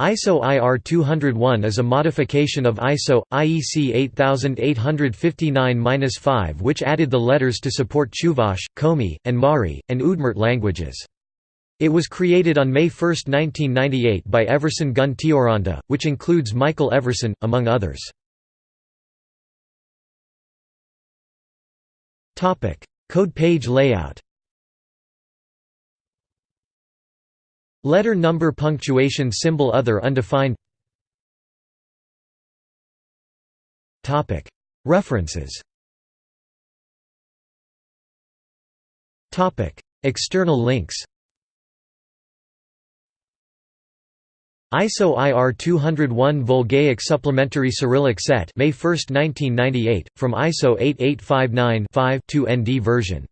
ISO IR 201 is a modification of ISO IEC 8859-5 which added the letters to support Chuvash, Komi, and Mari, and Udmurt languages. It was created on May 1, 1998 by Everson Gunn Teoranta, which includes Michael Everson, among others. Code page layout Letter number punctuation symbol other undefined. References. External links. ISO IR 201 Volgaic Supplementary Cyrillic Set May 1, 1998, from ISO 8859-5 2ND version